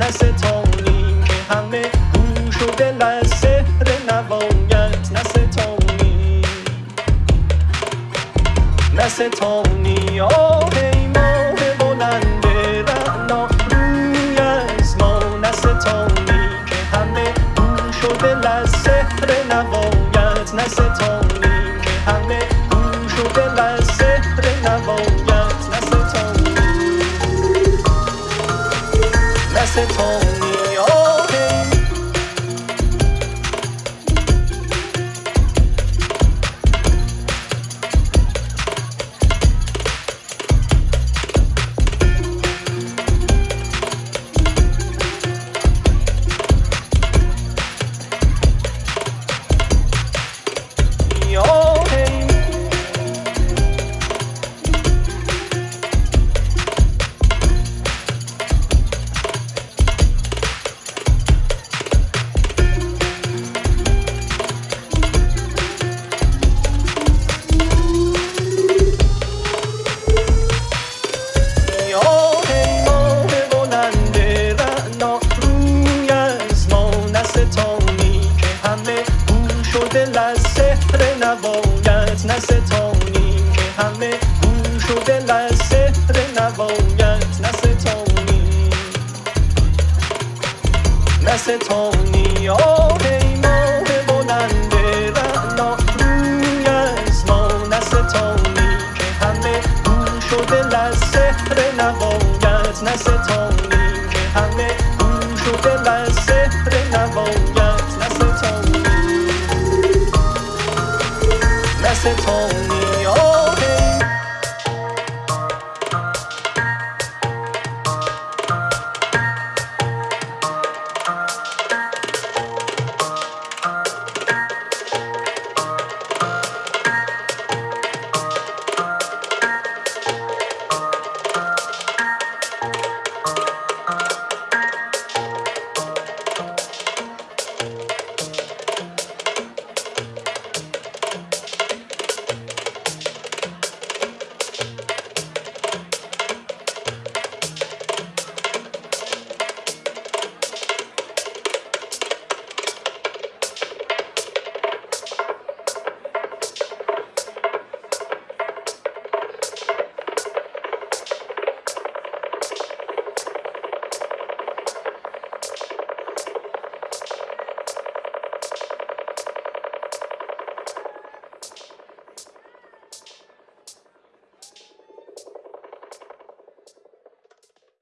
نوایت نستانیم که همه گوش و دل از سحر نوایت نستانیم نستانی آه. نستانی بستانی آه ای ماه بلند رعنا. روی از ما نستانی که همه گوش شده دل از سحر نوایت نستانی که همه گوش شده دل از سحر نوایت نستانی. نستانی.